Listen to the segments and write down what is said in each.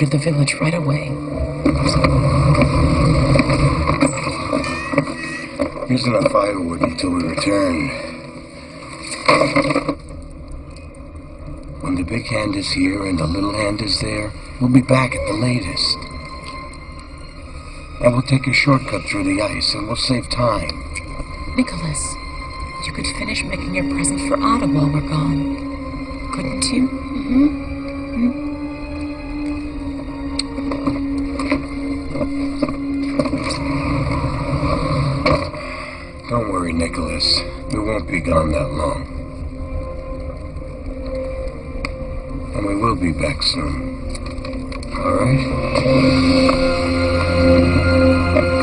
her to the village right away. Use enough firewood until we return. When the big hand is here and the little hand is there, we'll be back at the latest. And we'll take a shortcut through the ice and we'll save time. Nicholas, you could finish making your present for Ada while we're gone. Couldn't you? Mm-hmm. Gone that long. And we will be back soon. All right?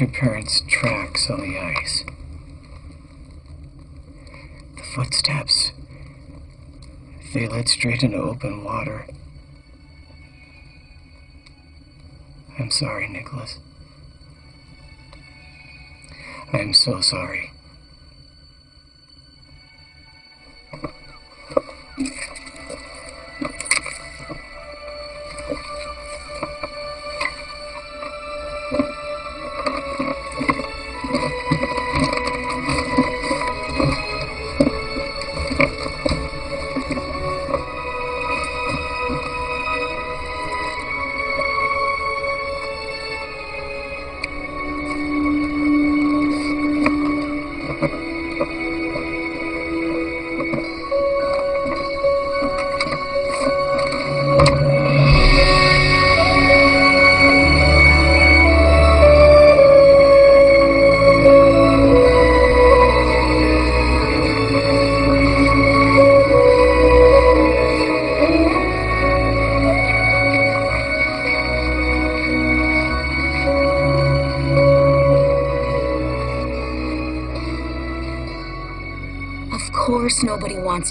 Your parents' tracks on the ice. The footsteps. They led straight into open water. I'm sorry, Nicholas. I am so sorry.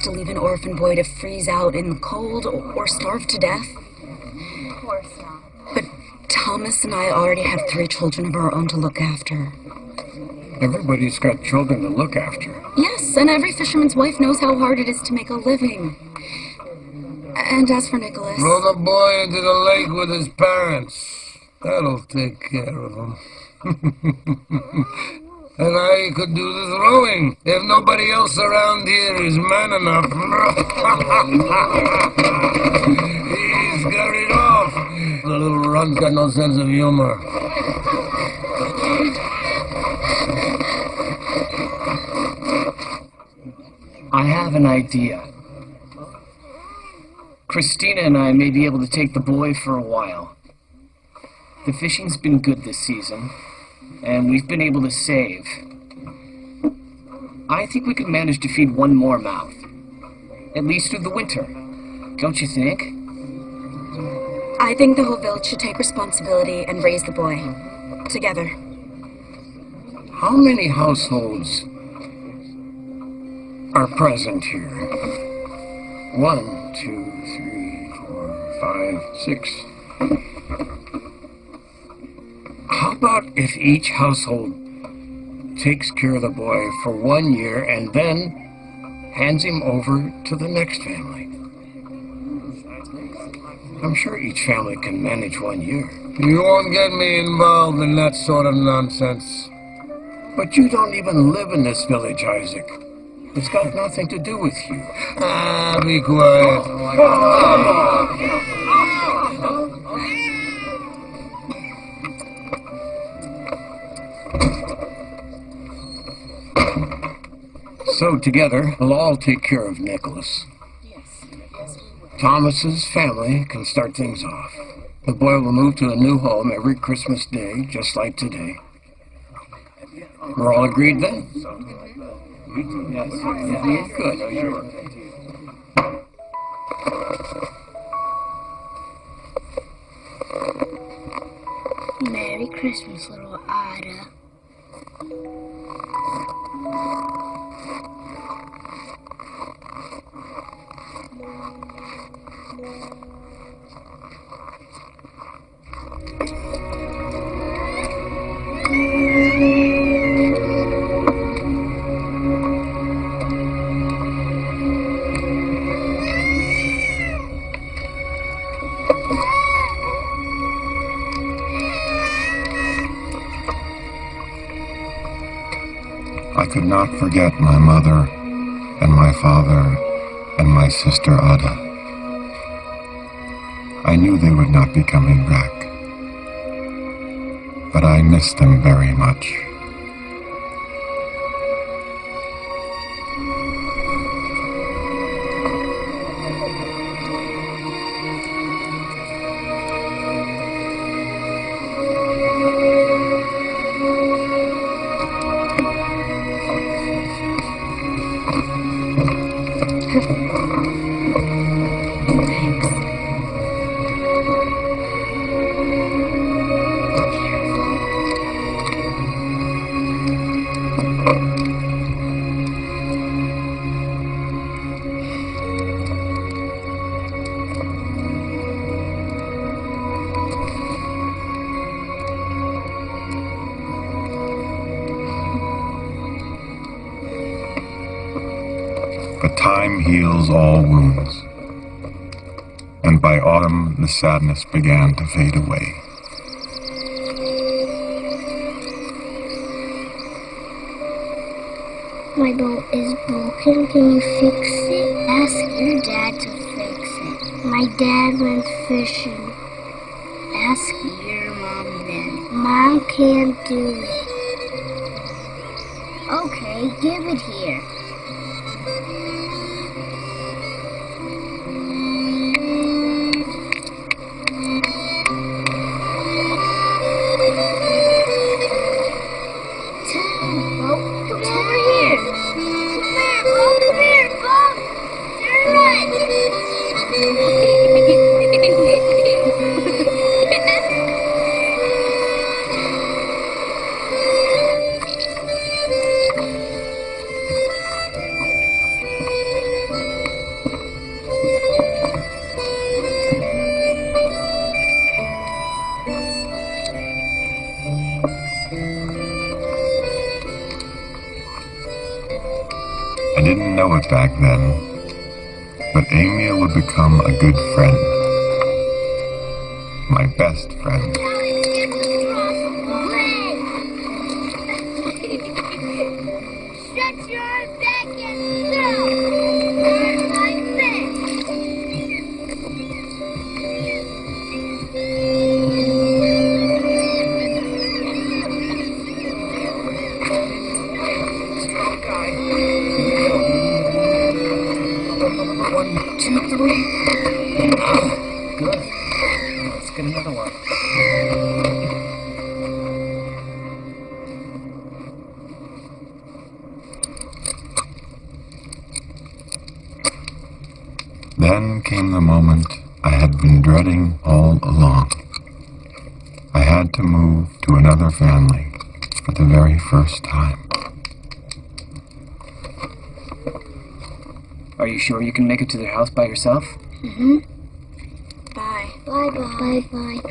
To leave an orphan boy to freeze out in the cold or starve to death? Of course not. But Thomas and I already have three children of our own to look after. Everybody's got children to look after. Yes, and every fisherman's wife knows how hard it is to make a living. And as for Nicholas... Throw the boy into the lake with his parents. That'll take care of him. and I could do the throwing if nobody else around here is man enough. He's scurried off. The little runt's got no sense of humor. I have an idea. Christina and I may be able to take the boy for a while. The fishing's been good this season, and we've been able to save. I think we could manage to feed one more mouth. At least through the winter. Don't you think? I think the whole village should take responsibility and raise the boy. Together. How many households are present here? One, two, three, four, five, six. About if each household takes care of the boy for one year and then hands him over to the next family? I'm sure each family can manage one year. You won't get me involved in that sort of nonsense. But you don't even live in this village, Isaac. It's got nothing to do with you. Ah, be quiet. So together, we'll all take care of Nicholas. Yes. Thomas's family can start things off. The boy will move to a new home every Christmas Day, just like today. We're all agreed then? Yes. Good. Merry Christmas, little Ada. Forget my mother and my father and my sister Ada. I knew they would not be coming back, but I missed them very much. Heals all wounds. And by autumn, the sadness began to fade away. My boat is broken. Can you fix it? Ask your dad to fix it. My dad went fishing. Ask your mom then. Mom can't do it. Okay, give it here. First time. Are you sure you can make it to their house by yourself? Mm-hmm. Bye. Bye bye.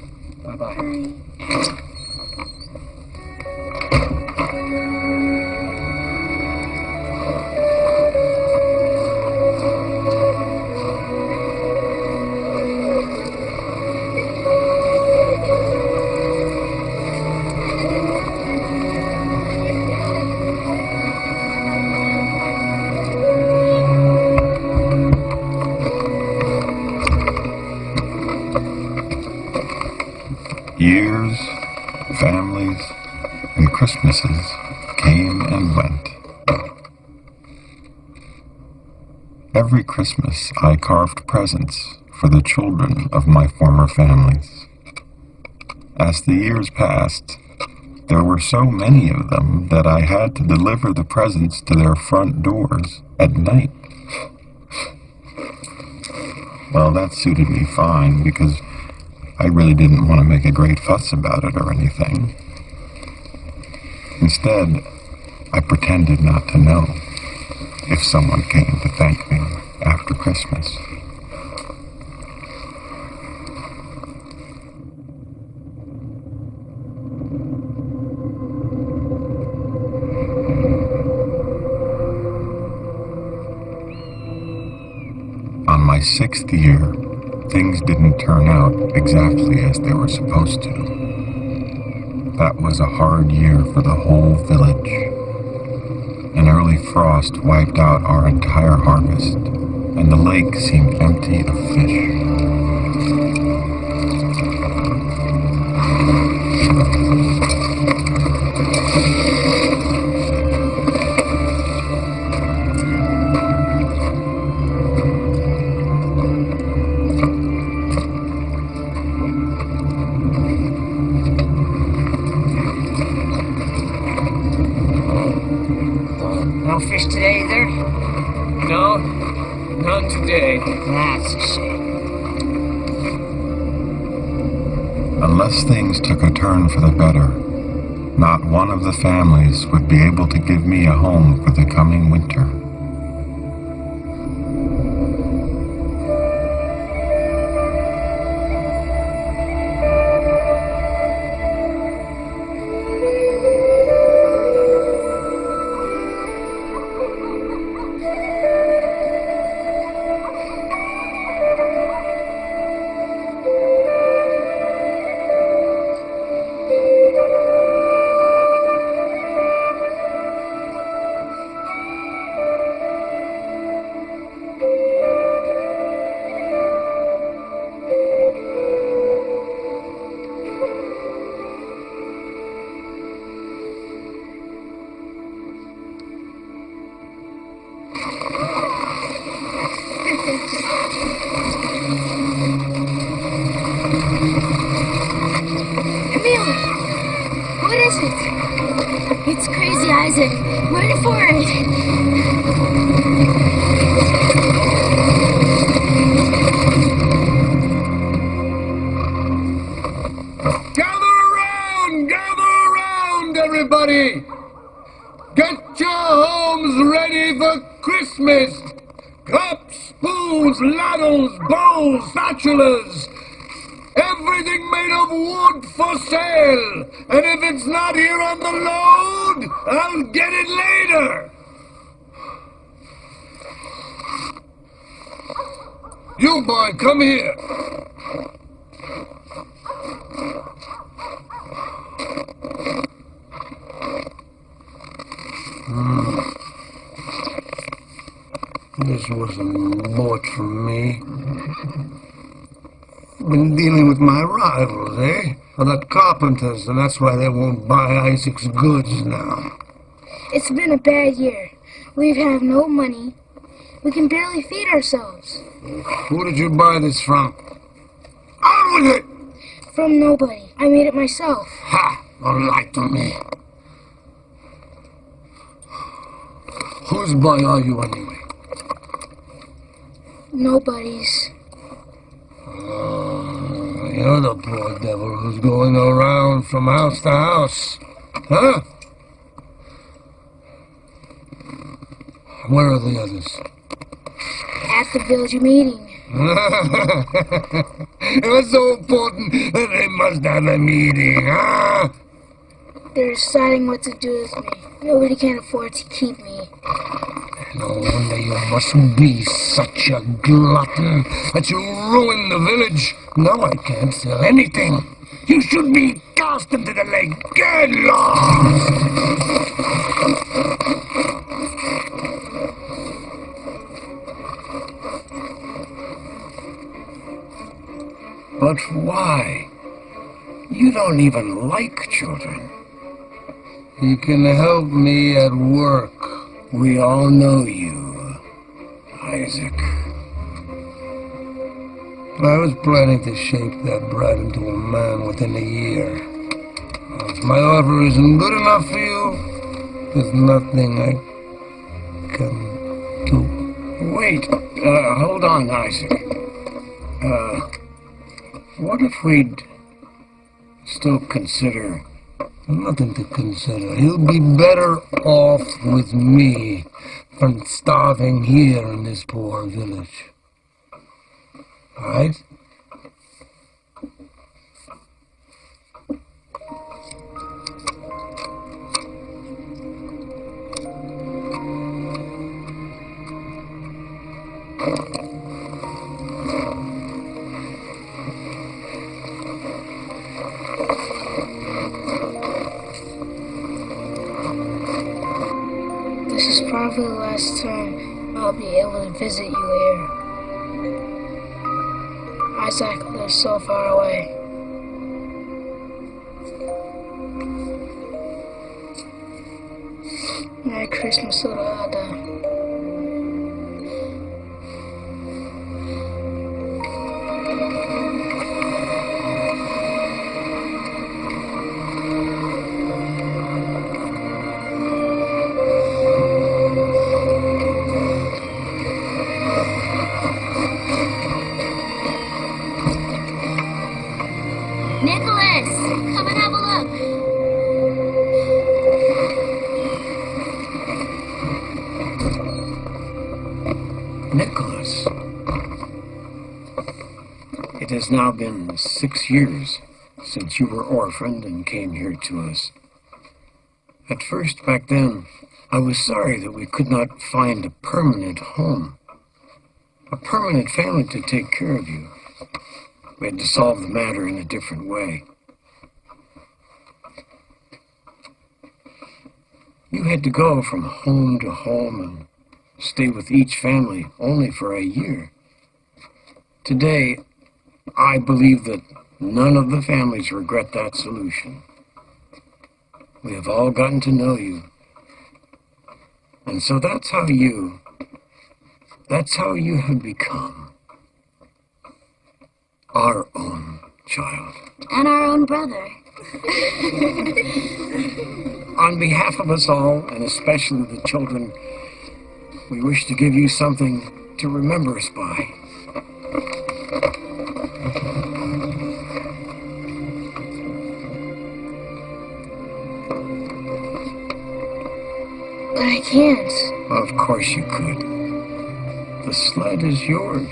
Christmas I carved presents for the children of my former families. As the years passed, there were so many of them that I had to deliver the presents to their front doors at night. Well, that suited me fine because I really didn't want to make a great fuss about it or anything. Instead, I pretended not to know if someone came to thank me Christmas. On my sixth year, things didn't turn out exactly as they were supposed to. That was a hard year for the whole village. An early frost wiped out our entire harvest, and the lake seemed empty of fish. Unless things took a turn for the better, not one of the families would be able to give me a home for the coming winter. It's crazy, Isaac. Run for it. Get it later! You boy, come here! This wasn't bought from me. Been dealing with my rivals, eh? Well, the carpenters, and that's why they won't buy Isaac's goods now. It's been a bad year. We have no money. We can barely feed ourselves. Who did you buy this from? On with it! From nobody. I made it myself. Ha! Don't lie to me. Whose boy are you anyway? Nobody's. Oh, you're the poor devil who's going around from house to house. Huh? Where are the others? At the village meeting. it was so important that they must have a meeting, huh? They're deciding what to do with me. Nobody can afford to keep me. No wonder you must be such a glutton that you ruin the village. Now I can't sell anything. You should be cast into the lake. Get lost! But why? You don't even like children. You can help me at work. We all know you, Isaac. I was planning to shape that brat into a man within a year. If my offer isn't good enough for you, there's nothing I can do. Wait, uh, hold on, Isaac. Uh, what if we'd still consider Nothing to consider. He'll be better off with me than starving here in this poor village. Right? Last time I'll be able to visit you here. Isaac lives so far away. It has now been six years since you were orphaned and came here to us. At first, back then, I was sorry that we could not find a permanent home, a permanent family to take care of you. We had to solve the matter in a different way. You had to go from home to home and stay with each family only for a year. Today, I believe that none of the families regret that solution. We have all gotten to know you. And so that's how you, that's how you have become our own child. And our own brother. On behalf of us all, and especially the children, we wish to give you something to remember us by. But I can't. Of course you could. The sled is yours.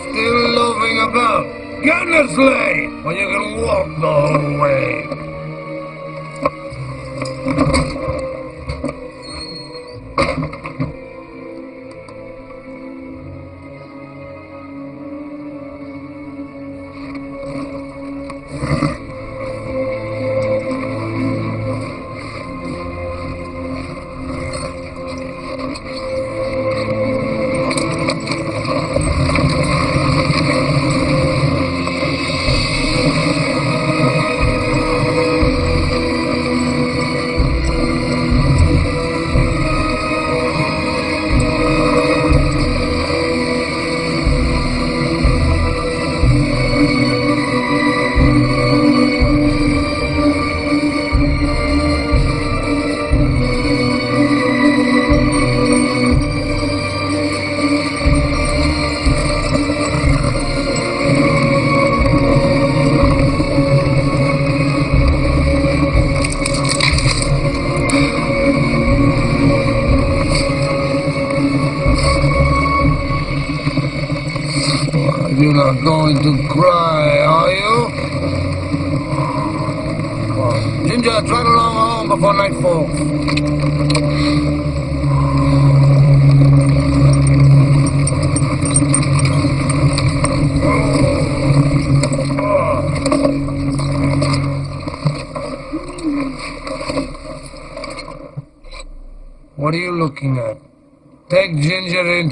Still loafing about. Get in the sleigh you can walk the whole way.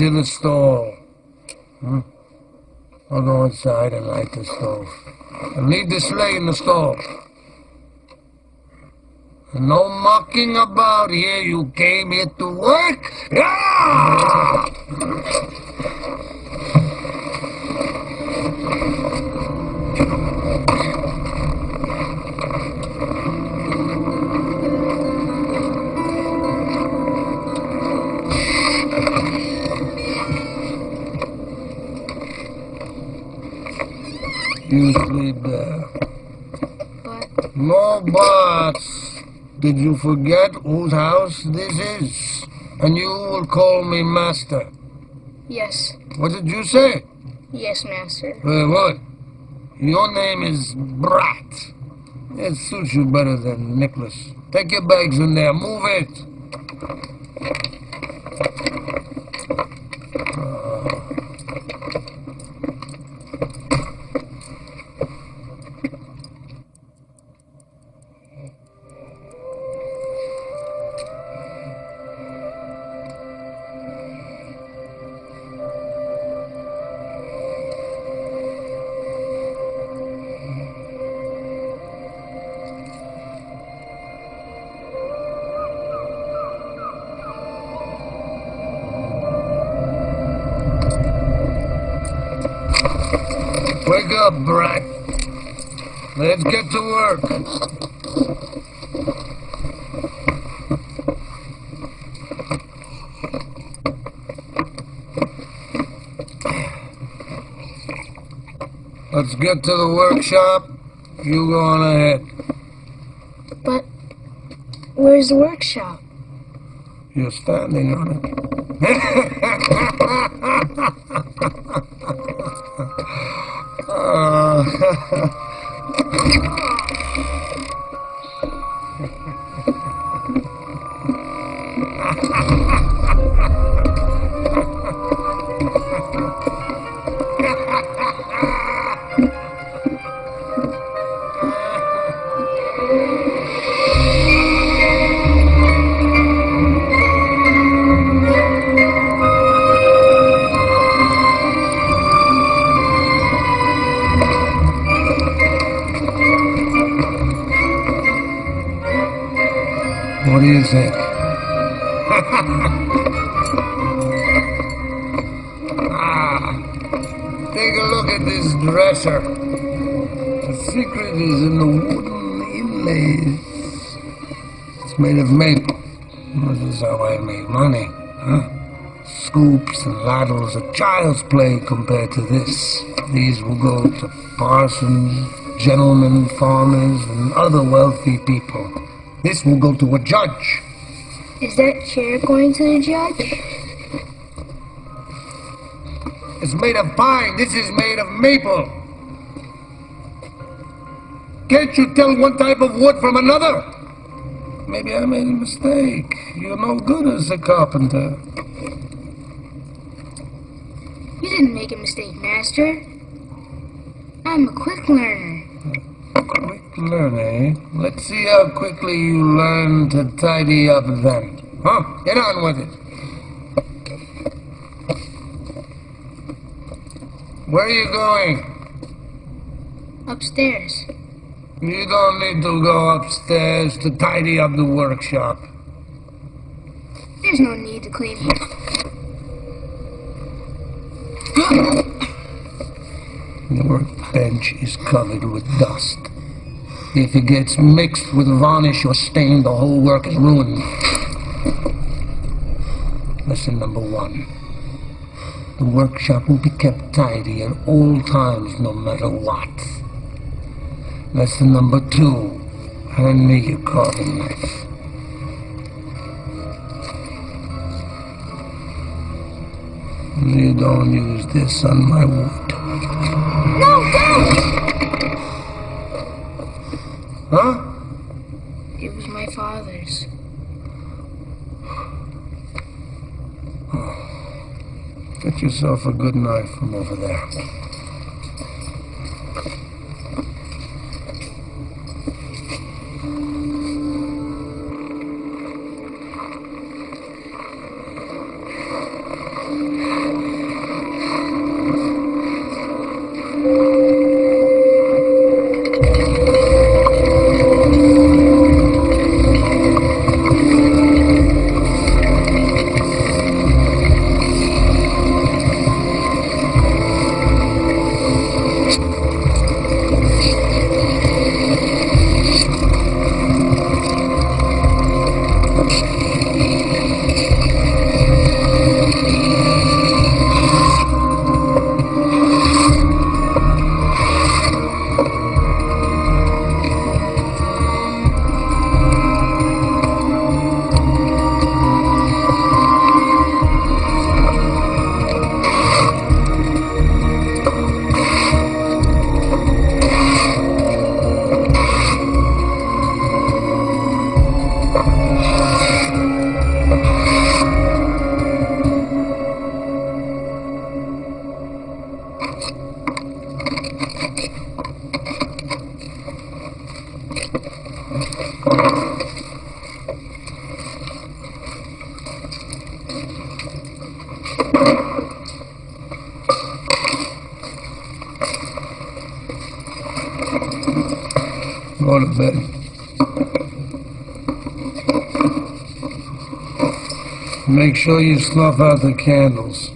Into the stall. Hmm? I'll go inside and light the stove. And leave the sleigh in the stall. And no mucking about here. You came here to work. Ah! You sleep there. But No buts. Did you forget whose house this is? And you will call me master. yes, What did you say? yes, master. Uh, what? Your name is Brat. It suits you better than Nicholas. Take your bags in there. Move it. Up, Brat. Let's get to work. Let's get to the workshop. You go on ahead. But where's the workshop? You're standing on it. And ladles are child's play compared to this. These will go to parsons, gentlemen, farmers, and other wealthy people. This will go to a judge. Is that chair going to the judge? It's made of pine. This is made of maple. Can't you tell one type of wood from another? Maybe I made a mistake. You're no good as a carpenter. Didn't make a mistake, master. I'm a quick learner. Quick learner. Eh? Let's see how quickly you learn to tidy up then. Huh? Get on with it. Where are you going? Upstairs. You don't need to go upstairs to tidy up the workshop. There's no need to clean here. The workbench is covered with dust. If it gets mixed with varnish or stain, the whole work is ruined. Lesson number one. The workshop will be kept tidy at all times, no matter what. Lesson number two. Hand me your carving knife. You don't use this on my wood. No, don't! Huh? It was my father's. Get yourself a good knife from over there. Make sure you snuff out the candles.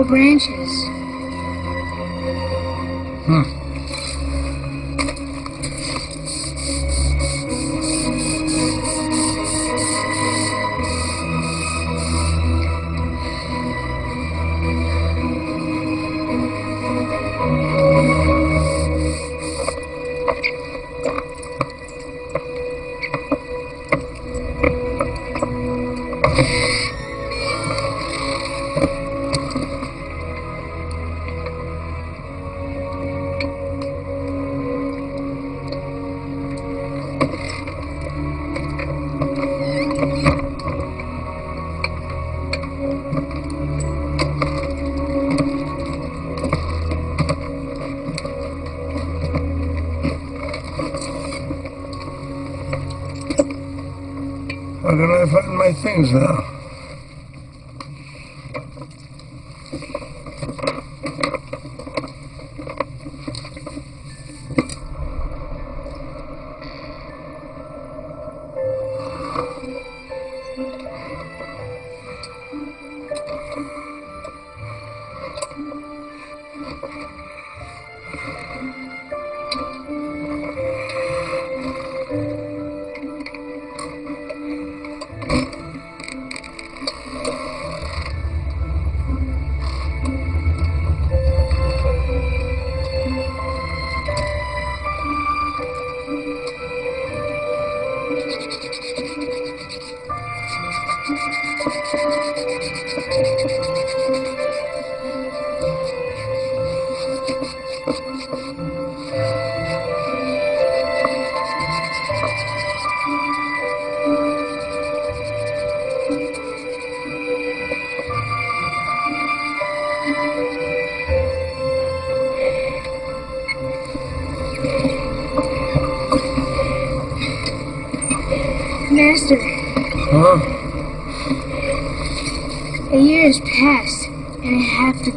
No branches. Find my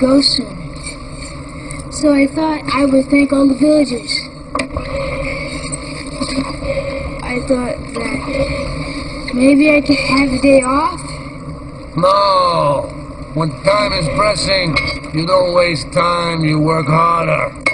I have to go soon. So I thought I would thank all the villagers. I thought that maybe I could have a day off No. When time is pressing, you don't waste time, you work harder.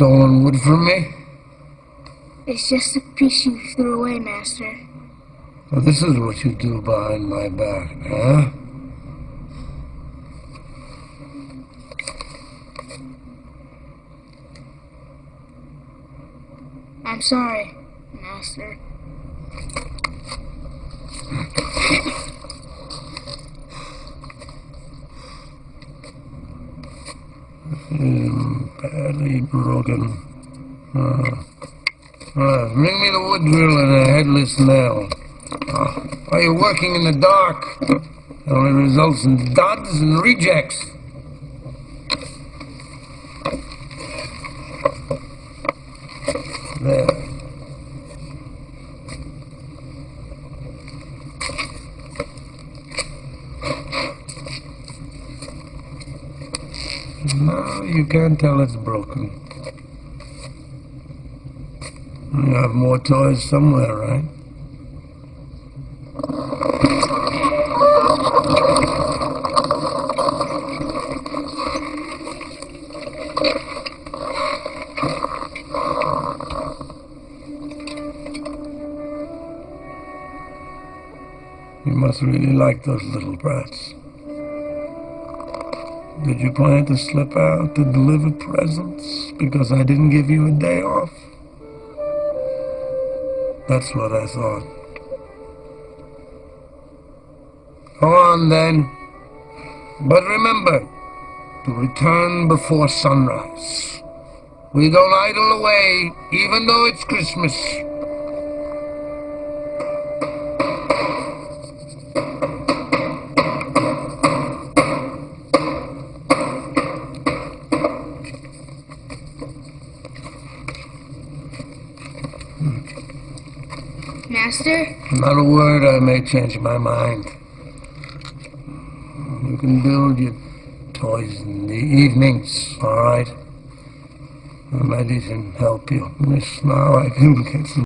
Stolen wood from me? It's just a piece you threw away, Master. Well, this is what you do behind my back, huh? I'm sorry, Master. Mm, broken. Uh, uh, bring me the wood drill and a headless nail. Uh, are you working in the dark? It only results in duds and rejects. There. Can't tell it's broken. You have more toys somewhere, right? You must really like those little brats. Did you plan to slip out to deliver presents because I didn't give you a day off? That's what I thought. Go on then. But remember to return before sunrise. We don't idle away, even though it's Christmas. Not a word, I may change my mind. You can build your toys in the evenings, all right? Might even help you. Miss, now I can get some